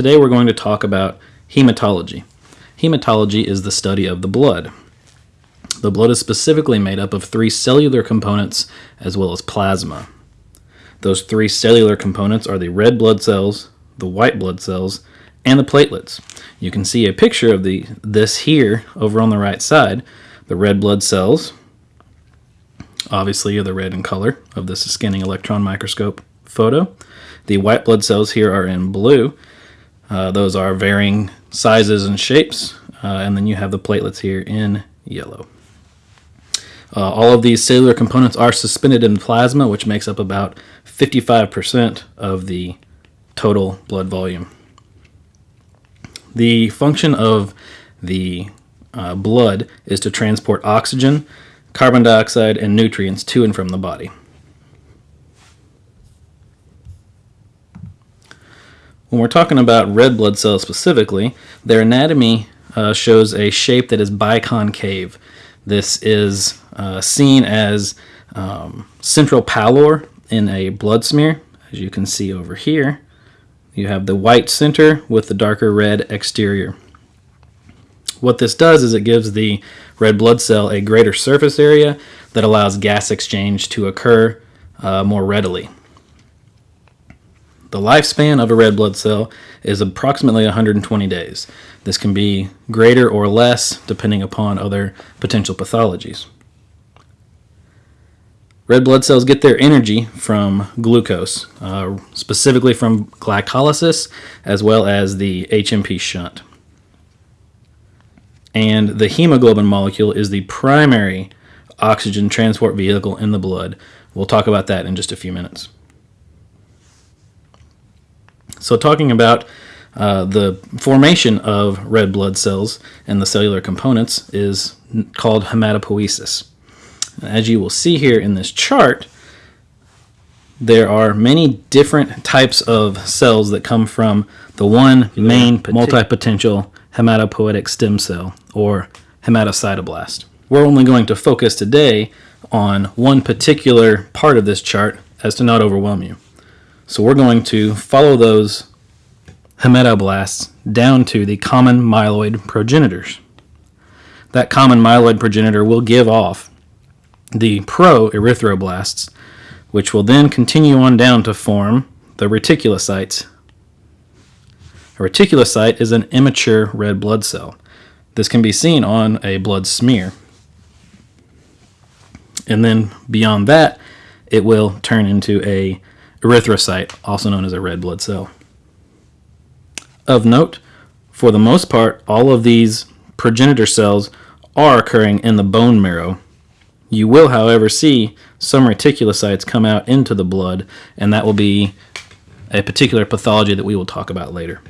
Today we're going to talk about hematology. Hematology is the study of the blood. The blood is specifically made up of three cellular components as well as plasma. Those three cellular components are the red blood cells, the white blood cells, and the platelets. You can see a picture of the this here over on the right side. The red blood cells, obviously are the red in color of this scanning electron microscope photo. The white blood cells here are in blue. Uh, those are varying sizes and shapes. Uh, and then you have the platelets here in yellow. Uh, all of these cellular components are suspended in plasma, which makes up about 55% of the total blood volume. The function of the uh, blood is to transport oxygen, carbon dioxide, and nutrients to and from the body. When we're talking about red blood cells specifically, their anatomy uh, shows a shape that is biconcave. This is uh, seen as um, central pallor in a blood smear, as you can see over here. You have the white center with the darker red exterior. What this does is it gives the red blood cell a greater surface area that allows gas exchange to occur uh, more readily. The lifespan of a red blood cell is approximately 120 days. This can be greater or less depending upon other potential pathologies. Red blood cells get their energy from glucose, uh, specifically from glycolysis, as well as the HMP shunt. And the hemoglobin molecule is the primary oxygen transport vehicle in the blood. We'll talk about that in just a few minutes. So talking about uh, the formation of red blood cells and the cellular components is called hematopoiesis. As you will see here in this chart, there are many different types of cells that come from the one main multipotential hematopoietic stem cell, or hematocytoblast. We're only going to focus today on one particular part of this chart as to not overwhelm you. So we're going to follow those hematoblasts down to the common myeloid progenitors. That common myeloid progenitor will give off the pro-erythroblasts, which will then continue on down to form the reticulocytes. A reticulocyte is an immature red blood cell. This can be seen on a blood smear. And then beyond that, it will turn into a erythrocyte, also known as a red blood cell. Of note, for the most part, all of these progenitor cells are occurring in the bone marrow. You will, however, see some reticulocytes come out into the blood, and that will be a particular pathology that we will talk about later.